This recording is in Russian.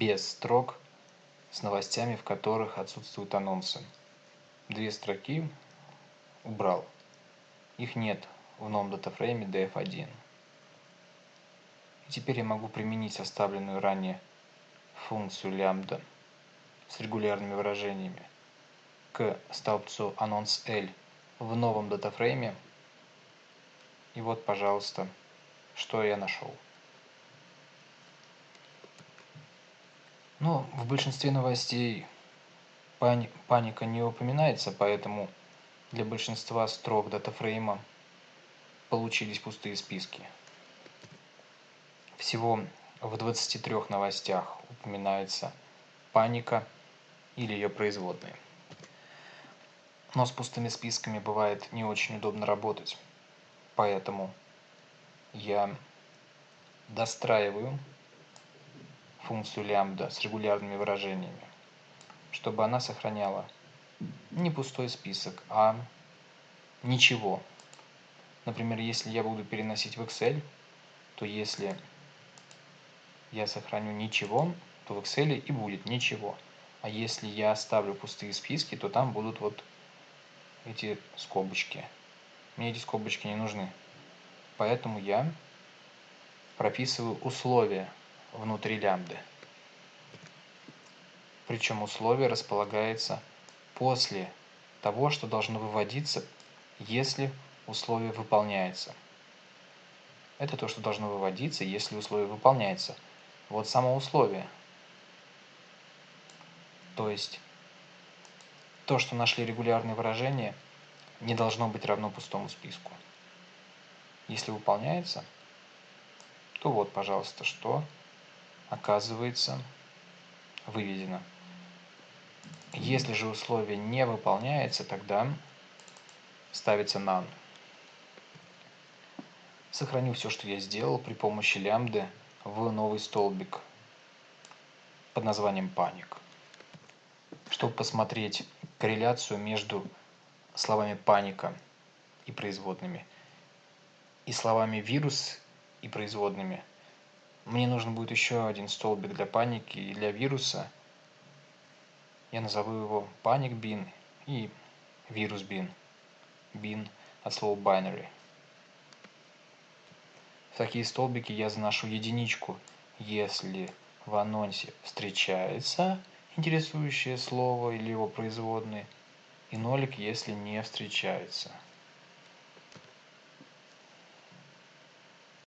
без строк с новостями, в которых отсутствуют анонсы. Две строки убрал. Их нет в новом датафрейме df1. И теперь я могу применить оставленную ранее функцию лямбда с регулярными выражениями к столбцу анонс L в новом датафрейме. И вот, пожалуйста, что я нашел. Но в большинстве новостей пани паника не упоминается, поэтому для большинства строк датафрейма получились пустые списки. Всего в 23 новостях упоминается паника или ее производные. Но с пустыми списками бывает не очень удобно работать. Поэтому я достраиваю функцию лямбда с регулярными выражениями, чтобы она сохраняла не пустой список, а ничего. Например, если я буду переносить в Excel, то если я сохраню ничего, то в Excel и будет ничего. А если я оставлю пустые списки, то там будут вот эти скобочки. Мне эти скобочки не нужны. Поэтому я прописываю условия внутри лямбды. Причем условие располагается после того, что должно выводиться, если условие выполняется. Это то, что должно выводиться, если условие выполняется. Вот само условие. То есть то, что нашли регулярные выражения, не должно быть равно пустому списку. Если выполняется, то вот, пожалуйста, что оказывается выведено. Если же условие не выполняется, тогда ставится none. Сохраню все, что я сделал при помощи лямбды в новый столбик под названием паник. Чтобы посмотреть корреляцию между словами паника и производными и словами вирус и производными, мне нужно будет еще один столбик для паники и для вируса – я назову его panic bin и virus bin. Bin от слова binary. В такие столбики я заношу единичку, если в анонсе встречается интересующее слово или его производные, и нолик, если не встречается.